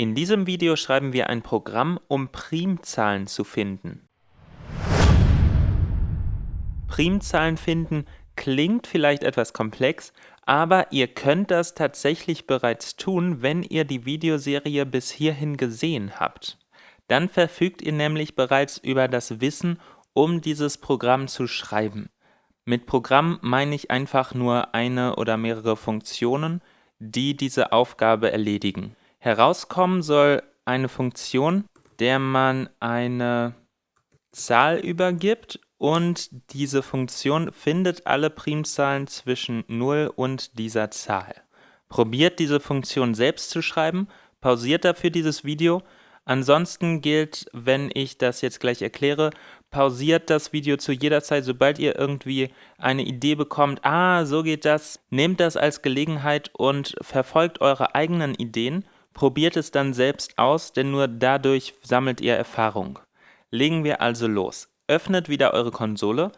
In diesem Video schreiben wir ein Programm, um Primzahlen zu finden. Primzahlen finden klingt vielleicht etwas komplex, aber ihr könnt das tatsächlich bereits tun, wenn ihr die Videoserie bis hierhin gesehen habt. Dann verfügt ihr nämlich bereits über das Wissen, um dieses Programm zu schreiben. Mit Programm meine ich einfach nur eine oder mehrere Funktionen, die diese Aufgabe erledigen. Herauskommen soll eine Funktion, der man eine Zahl übergibt und diese Funktion findet alle Primzahlen zwischen 0 und dieser Zahl. Probiert diese Funktion selbst zu schreiben, pausiert dafür dieses Video. Ansonsten gilt, wenn ich das jetzt gleich erkläre, pausiert das Video zu jeder Zeit, sobald ihr irgendwie eine Idee bekommt, ah, so geht das, nehmt das als Gelegenheit und verfolgt eure eigenen Ideen Probiert es dann selbst aus, denn nur dadurch sammelt ihr Erfahrung. Legen wir also los. Öffnet wieder eure Konsole.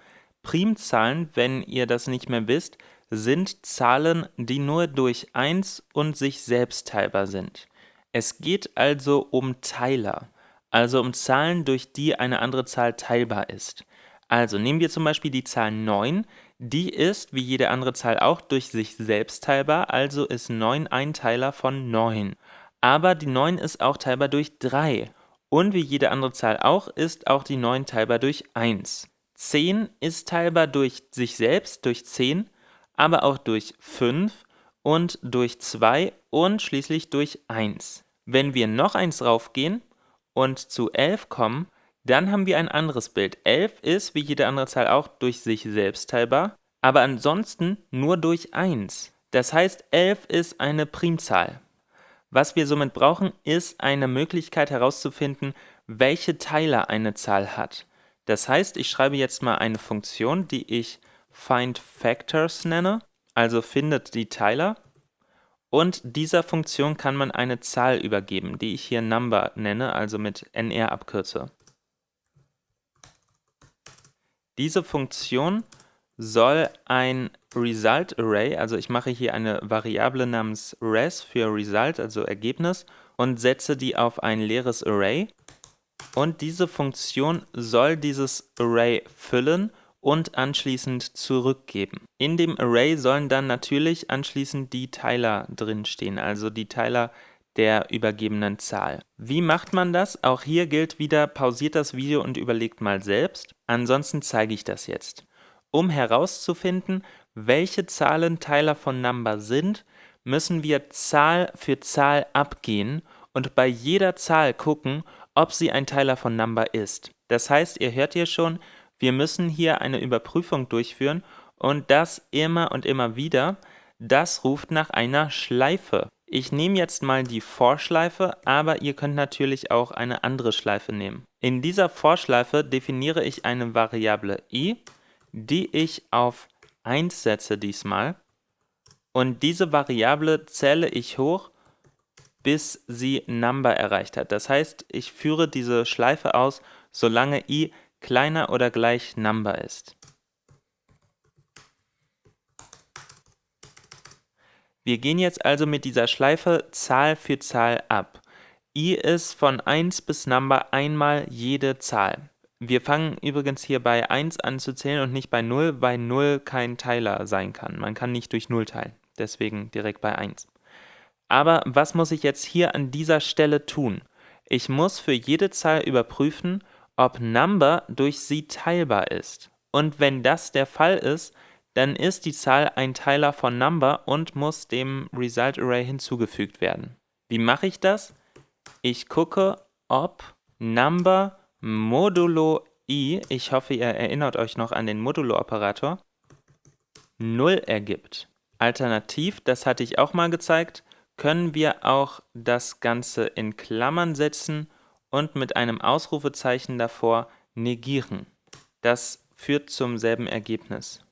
Primzahlen, wenn ihr das nicht mehr wisst, sind Zahlen, die nur durch 1 und sich selbst teilbar sind. Es geht also um Teiler, also um Zahlen, durch die eine andere Zahl teilbar ist. Also nehmen wir zum Beispiel die Zahl 9, die ist, wie jede andere Zahl auch, durch sich selbst teilbar, also ist 9 ein Teiler von 9 aber die 9 ist auch teilbar durch 3. Und wie jede andere Zahl auch, ist auch die 9 teilbar durch 1. 10 ist teilbar durch sich selbst, durch 10, aber auch durch 5 und durch 2 und schließlich durch 1. Wenn wir noch eins draufgehen und zu 11 kommen, dann haben wir ein anderes Bild. 11 ist, wie jede andere Zahl auch, durch sich selbst teilbar, aber ansonsten nur durch 1. Das heißt, 11 ist eine Primzahl. Was wir somit brauchen, ist eine Möglichkeit herauszufinden, welche Teiler eine Zahl hat. Das heißt, ich schreibe jetzt mal eine Funktion, die ich findFactors nenne, also findet die Teiler. Und dieser Funktion kann man eine Zahl übergeben, die ich hier Number nenne, also mit nr abkürze. Diese Funktion soll ein Result Array, also ich mache hier eine Variable namens res für Result, also Ergebnis, und setze die auf ein leeres Array. Und diese Funktion soll dieses Array füllen und anschließend zurückgeben. In dem Array sollen dann natürlich anschließend die Teiler drinstehen, also die Teiler der übergebenen Zahl. Wie macht man das? Auch hier gilt wieder, pausiert das Video und überlegt mal selbst. Ansonsten zeige ich das jetzt. Um herauszufinden, welche Zahlen Teiler von Number sind, müssen wir Zahl für Zahl abgehen und bei jeder Zahl gucken, ob sie ein Teiler von Number ist. Das heißt, ihr hört hier schon, wir müssen hier eine Überprüfung durchführen und das immer und immer wieder. Das ruft nach einer Schleife. Ich nehme jetzt mal die For-Schleife, aber ihr könnt natürlich auch eine andere Schleife nehmen. In dieser For-Schleife definiere ich eine Variable i die ich auf 1 setze diesmal. Und diese Variable zähle ich hoch, bis sie Number erreicht hat. Das heißt, ich führe diese Schleife aus, solange i kleiner oder gleich Number ist. Wir gehen jetzt also mit dieser Schleife Zahl für Zahl ab. i ist von 1 bis Number einmal jede Zahl. Wir fangen übrigens hier bei 1 an zu zählen und nicht bei 0, weil 0 kein Teiler sein kann. Man kann nicht durch 0 teilen, deswegen direkt bei 1. Aber was muss ich jetzt hier an dieser Stelle tun? Ich muss für jede Zahl überprüfen, ob Number durch sie teilbar ist. Und wenn das der Fall ist, dann ist die Zahl ein Teiler von Number und muss dem Result Array hinzugefügt werden. Wie mache ich das? Ich gucke, ob Number modulo i, ich hoffe, ihr erinnert euch noch an den Modulo-Operator, 0 ergibt. Alternativ, das hatte ich auch mal gezeigt, können wir auch das Ganze in Klammern setzen und mit einem Ausrufezeichen davor negieren. Das führt zum selben Ergebnis.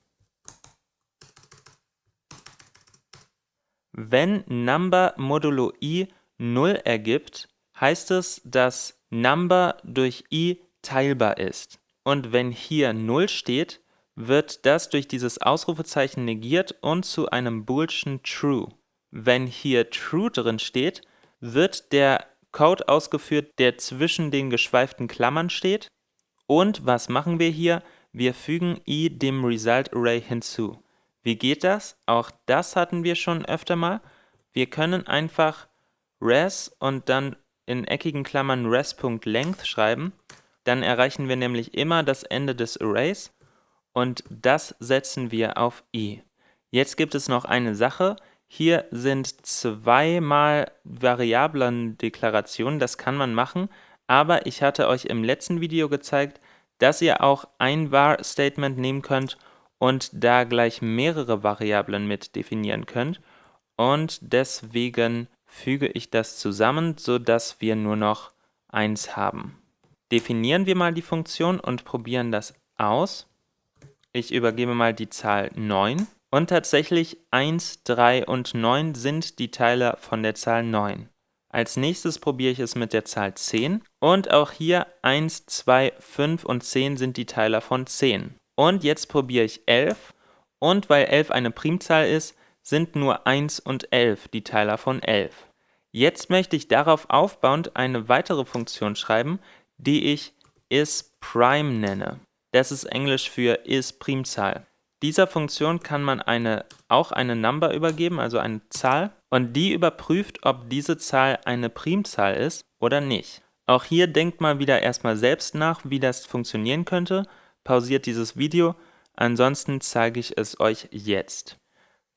Wenn Number modulo i 0 ergibt, heißt es, dass Number durch i teilbar ist. Und wenn hier 0 steht, wird das durch dieses Ausrufezeichen negiert und zu einem Boolschen True. Wenn hier True drin steht, wird der Code ausgeführt, der zwischen den geschweiften Klammern steht. Und was machen wir hier? Wir fügen i dem Result Array hinzu. Wie geht das? Auch das hatten wir schon öfter mal. Wir können einfach res und dann in eckigen Klammern res.length schreiben. Dann erreichen wir nämlich immer das Ende des Arrays und das setzen wir auf i. Jetzt gibt es noch eine Sache. Hier sind zweimal Variablendeklarationen, das kann man machen, aber ich hatte euch im letzten Video gezeigt, dass ihr auch ein var-Statement nehmen könnt und da gleich mehrere Variablen mit definieren könnt. Und deswegen füge ich das zusammen, sodass wir nur noch eins haben. Definieren wir mal die Funktion und probieren das aus. Ich übergebe mal die Zahl 9. Und tatsächlich 1, 3 und 9 sind die Teiler von der Zahl 9. Als nächstes probiere ich es mit der Zahl 10. Und auch hier 1, 2, 5 und 10 sind die Teiler von 10. Und jetzt probiere ich 11. Und weil 11 eine Primzahl ist, sind nur 1 und 11 die Teiler von 11. Jetzt möchte ich darauf aufbauend eine weitere Funktion schreiben, die ich isPrime nenne. Das ist Englisch für isPrimzahl. Dieser Funktion kann man eine, auch eine Number übergeben, also eine Zahl, und die überprüft, ob diese Zahl eine Primzahl ist oder nicht. Auch hier denkt mal wieder erstmal selbst nach, wie das funktionieren könnte, pausiert dieses Video, ansonsten zeige ich es euch jetzt.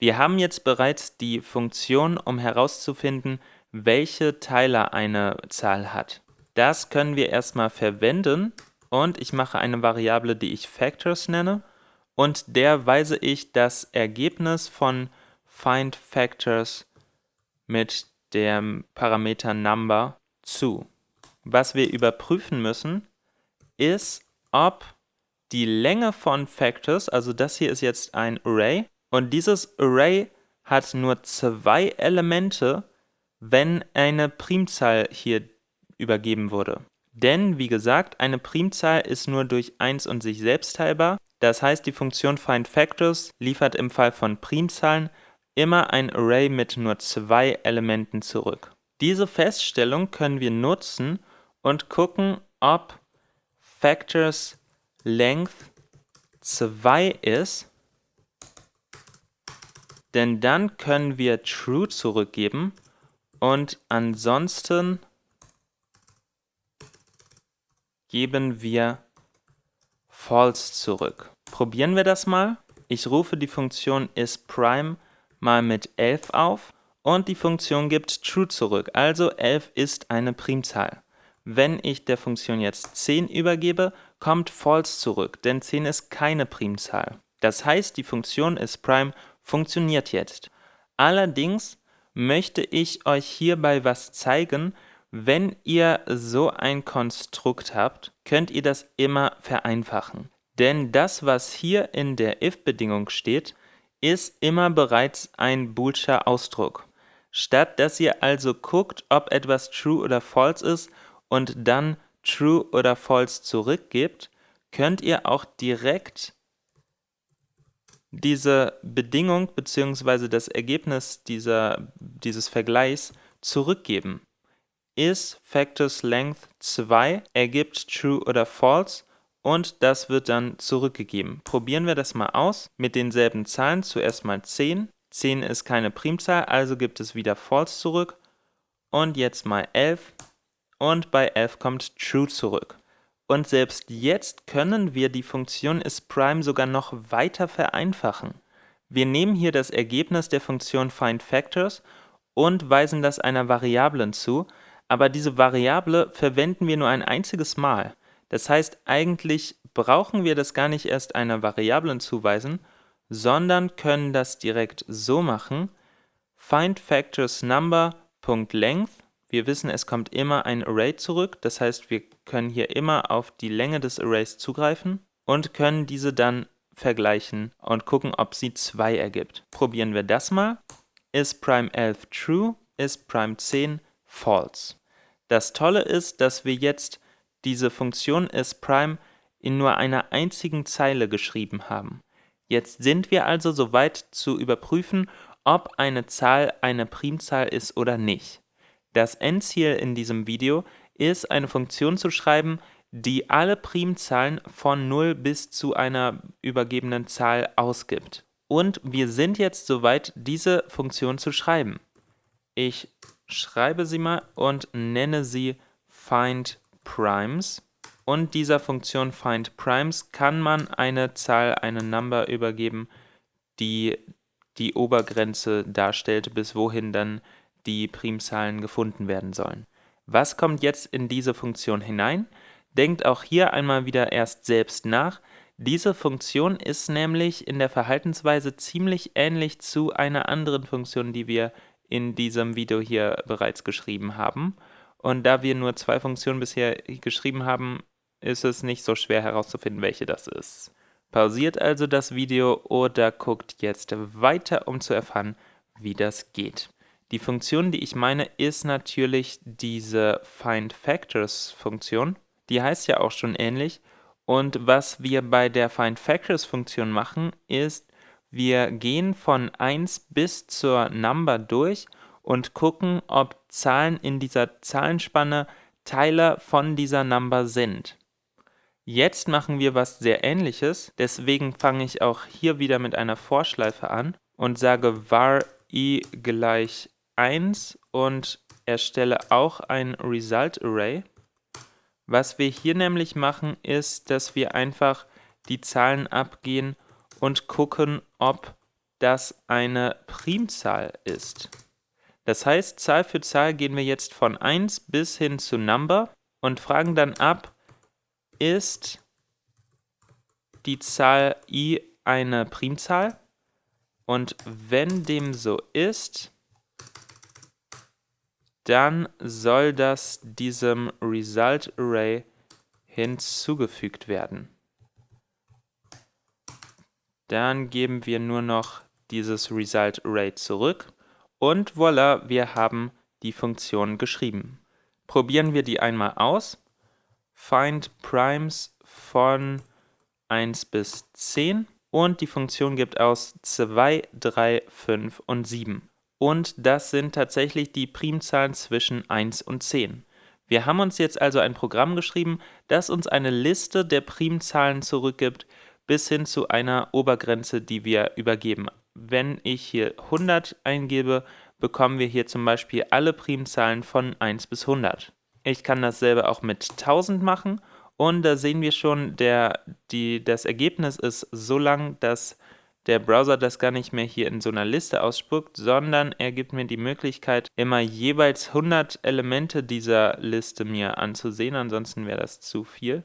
Wir haben jetzt bereits die Funktion, um herauszufinden, welche Teiler eine Zahl hat. Das können wir erstmal verwenden und ich mache eine Variable, die ich Factors nenne und der weise ich das Ergebnis von findFactors mit dem Parameter Number zu. Was wir überprüfen müssen, ist, ob die Länge von Factors, also das hier ist jetzt ein Array, und dieses Array hat nur zwei Elemente, wenn eine Primzahl hier übergeben wurde. Denn, wie gesagt, eine Primzahl ist nur durch 1 und sich selbst teilbar. Das heißt, die Funktion findFactors liefert im Fall von Primzahlen immer ein Array mit nur zwei Elementen zurück. Diese Feststellung können wir nutzen und gucken, ob Factors Length 2 ist, denn dann können wir True zurückgeben und ansonsten geben wir false zurück. Probieren wir das mal. Ich rufe die Funktion isPrime mal mit 11 auf und die Funktion gibt true zurück, also 11 ist eine Primzahl. Wenn ich der Funktion jetzt 10 übergebe, kommt false zurück, denn 10 ist keine Primzahl. Das heißt, die Funktion isPrime funktioniert jetzt. Allerdings möchte ich euch hierbei was zeigen, wenn ihr so ein Konstrukt habt, könnt ihr das immer vereinfachen. Denn das, was hier in der if-Bedingung steht, ist immer bereits ein boolscher Ausdruck. Statt dass ihr also guckt, ob etwas true oder false ist und dann true oder false zurückgebt, könnt ihr auch direkt diese Bedingung bzw. das Ergebnis dieser, dieses Vergleichs zurückgeben is Factors Length 2 ergibt True oder False und das wird dann zurückgegeben. Probieren wir das mal aus mit denselben Zahlen. Zuerst mal 10. 10 ist keine Primzahl, also gibt es wieder False zurück. Und jetzt mal 11 und bei 11 kommt True zurück. Und selbst jetzt können wir die Funktion isPrime sogar noch weiter vereinfachen. Wir nehmen hier das Ergebnis der Funktion findFactors und weisen das einer Variablen zu, aber diese Variable verwenden wir nur ein einziges Mal. Das heißt, eigentlich brauchen wir das gar nicht erst einer Variablen zuweisen, sondern können das direkt so machen, findFactorsNumber.length, wir wissen, es kommt immer ein Array zurück, das heißt, wir können hier immer auf die Länge des Arrays zugreifen und können diese dann vergleichen und gucken, ob sie 2 ergibt. Probieren wir das mal. Ist Prime 11 true, ist Prime 10 false. Das Tolle ist, dass wir jetzt diese Funktion isPrime in nur einer einzigen Zeile geschrieben haben. Jetzt sind wir also soweit zu überprüfen, ob eine Zahl eine Primzahl ist oder nicht. Das Endziel in diesem Video ist, eine Funktion zu schreiben, die alle Primzahlen von 0 bis zu einer übergebenen Zahl ausgibt. Und wir sind jetzt soweit, diese Funktion zu schreiben. Ich schreibe sie mal und nenne sie findPrimes. Und dieser Funktion findPrimes kann man eine Zahl, eine Number übergeben, die die Obergrenze darstellt, bis wohin dann die Primzahlen gefunden werden sollen. Was kommt jetzt in diese Funktion hinein? Denkt auch hier einmal wieder erst selbst nach. Diese Funktion ist nämlich in der Verhaltensweise ziemlich ähnlich zu einer anderen Funktion, die wir in diesem Video hier bereits geschrieben haben. Und da wir nur zwei Funktionen bisher geschrieben haben, ist es nicht so schwer herauszufinden, welche das ist. Pausiert also das Video oder guckt jetzt weiter, um zu erfahren, wie das geht. Die Funktion, die ich meine, ist natürlich diese FindFactors-Funktion. Die heißt ja auch schon ähnlich. Und was wir bei der FindFactors-Funktion machen, ist, wir gehen von 1 bis zur Number durch und gucken, ob Zahlen in dieser Zahlenspanne Teiler von dieser Number sind. Jetzt machen wir was sehr ähnliches, deswegen fange ich auch hier wieder mit einer Vorschleife an und sage var i gleich 1 und erstelle auch ein Result Array. Was wir hier nämlich machen, ist, dass wir einfach die Zahlen abgehen und gucken, ob das eine Primzahl ist. Das heißt, Zahl für Zahl gehen wir jetzt von 1 bis hin zu Number und fragen dann ab, ist die Zahl i eine Primzahl? Und wenn dem so ist, dann soll das diesem Result Array hinzugefügt werden. Dann geben wir nur noch dieses Result Array zurück und voilà, wir haben die Funktion geschrieben. Probieren wir die einmal aus. Find Primes von 1 bis 10 und die Funktion gibt aus 2, 3, 5 und 7 und das sind tatsächlich die Primzahlen zwischen 1 und 10. Wir haben uns jetzt also ein Programm geschrieben, das uns eine Liste der Primzahlen zurückgibt, bis hin zu einer Obergrenze, die wir übergeben. Wenn ich hier 100 eingebe, bekommen wir hier zum Beispiel alle Primzahlen von 1 bis 100. Ich kann dasselbe auch mit 1000 machen und da sehen wir schon, der, die, das Ergebnis ist so lang, dass der Browser das gar nicht mehr hier in so einer Liste ausspuckt, sondern er gibt mir die Möglichkeit, immer jeweils 100 Elemente dieser Liste mir anzusehen, ansonsten wäre das zu viel.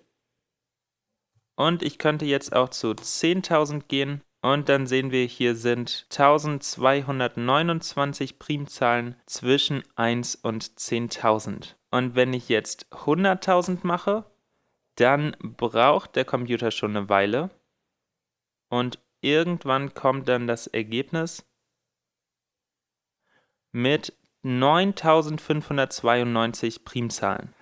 Und ich könnte jetzt auch zu 10.000 gehen und dann sehen wir, hier sind 1229 Primzahlen zwischen 1 und 10.000. Und wenn ich jetzt 100.000 mache, dann braucht der Computer schon eine Weile. Und irgendwann kommt dann das Ergebnis mit 9592 Primzahlen.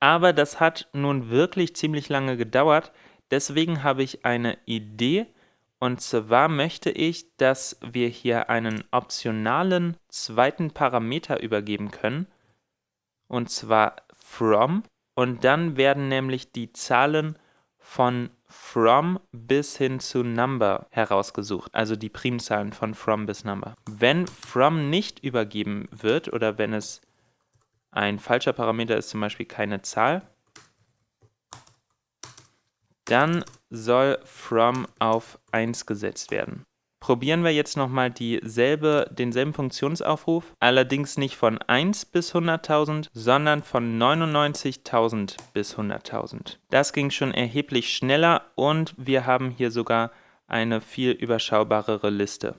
Aber das hat nun wirklich ziemlich lange gedauert, deswegen habe ich eine Idee, und zwar möchte ich, dass wir hier einen optionalen zweiten Parameter übergeben können, und zwar from, und dann werden nämlich die Zahlen von from bis hin zu number herausgesucht, also die Primzahlen von from bis number. Wenn from nicht übergeben wird oder wenn es ein falscher Parameter ist, zum Beispiel keine Zahl, dann soll from auf 1 gesetzt werden probieren wir jetzt nochmal dieselbe, denselben Funktionsaufruf, allerdings nicht von 1 bis 100.000, sondern von 99.000 bis 100.000. Das ging schon erheblich schneller und wir haben hier sogar eine viel überschaubarere Liste.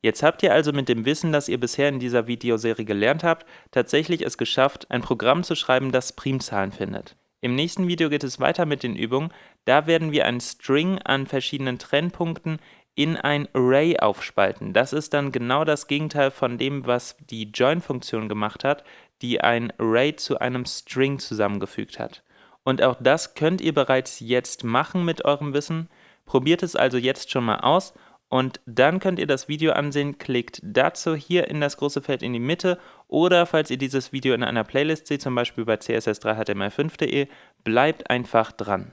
Jetzt habt ihr also mit dem Wissen, das ihr bisher in dieser Videoserie gelernt habt, tatsächlich es geschafft, ein Programm zu schreiben, das Primzahlen findet. Im nächsten Video geht es weiter mit den Übungen, da werden wir einen String an verschiedenen Trennpunkten in ein Array aufspalten. Das ist dann genau das Gegenteil von dem, was die Join-Funktion gemacht hat, die ein Array zu einem String zusammengefügt hat. Und auch das könnt ihr bereits jetzt machen mit eurem Wissen. Probiert es also jetzt schon mal aus und dann könnt ihr das Video ansehen. Klickt dazu hier in das große Feld in die Mitte oder falls ihr dieses Video in einer Playlist seht, zum Beispiel bei css3html5.de, bleibt einfach dran.